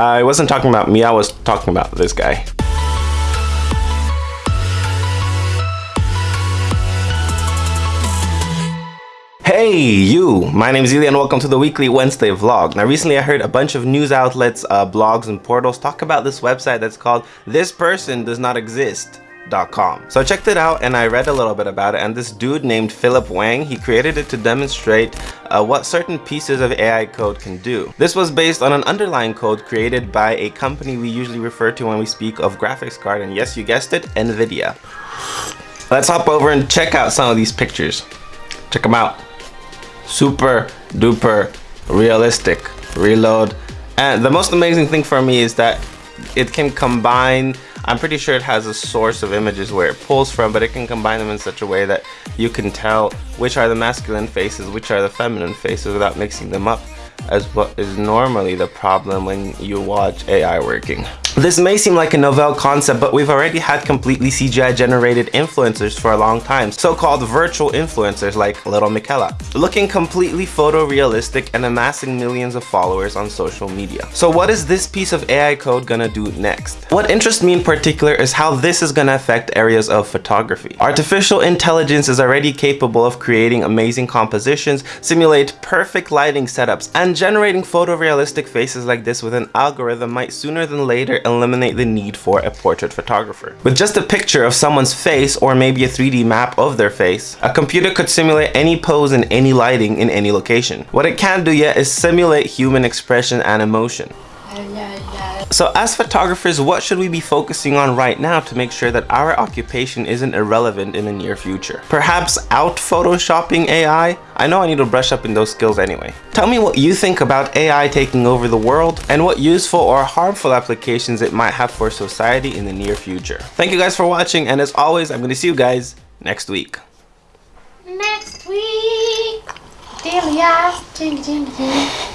I wasn't talking about me, I was talking about this guy. Hey you, my name is Ilya and welcome to the weekly Wednesday vlog. Now recently I heard a bunch of news outlets, uh, blogs and portals talk about this website that's called This Person Does Not Exist. So I checked it out and I read a little bit about it and this dude named Philip Wang, he created it to demonstrate uh, what certain pieces of AI code can do. This was based on an underlying code created by a company we usually refer to when we speak of graphics card and yes you guessed it, Nvidia. Let's hop over and check out some of these pictures. Check them out super duper realistic reload and the most amazing thing for me is that it can combine I'm pretty sure it has a source of images where it pulls from but it can combine them in such a way that you can tell which are the masculine faces which are the feminine faces without mixing them up as what is normally the problem when you watch AI working. This may seem like a novel concept, but we've already had completely CGI generated influencers for a long time, so-called virtual influencers like Little Miquela, looking completely photorealistic and amassing millions of followers on social media. So what is this piece of AI code gonna do next? What interests me in particular is how this is gonna affect areas of photography. Artificial intelligence is already capable of creating amazing compositions, simulate perfect lighting setups, and generating photorealistic faces like this with an algorithm might sooner than later eliminate the need for a portrait photographer. With just a picture of someone's face or maybe a 3D map of their face, a computer could simulate any pose in any lighting in any location. What it can't do yet is simulate human expression and emotion. So as photographers, what should we be focusing on right now to make sure that our occupation isn't irrelevant in the near future? Perhaps out photoshopping AI? I know I need to brush up in those skills anyway. Tell me what you think about AI taking over the world and what useful or harmful applications it might have for society in the near future. Thank you guys for watching and as always, I'm going to see you guys next week. Next week. Delia. Ding, ding, ding.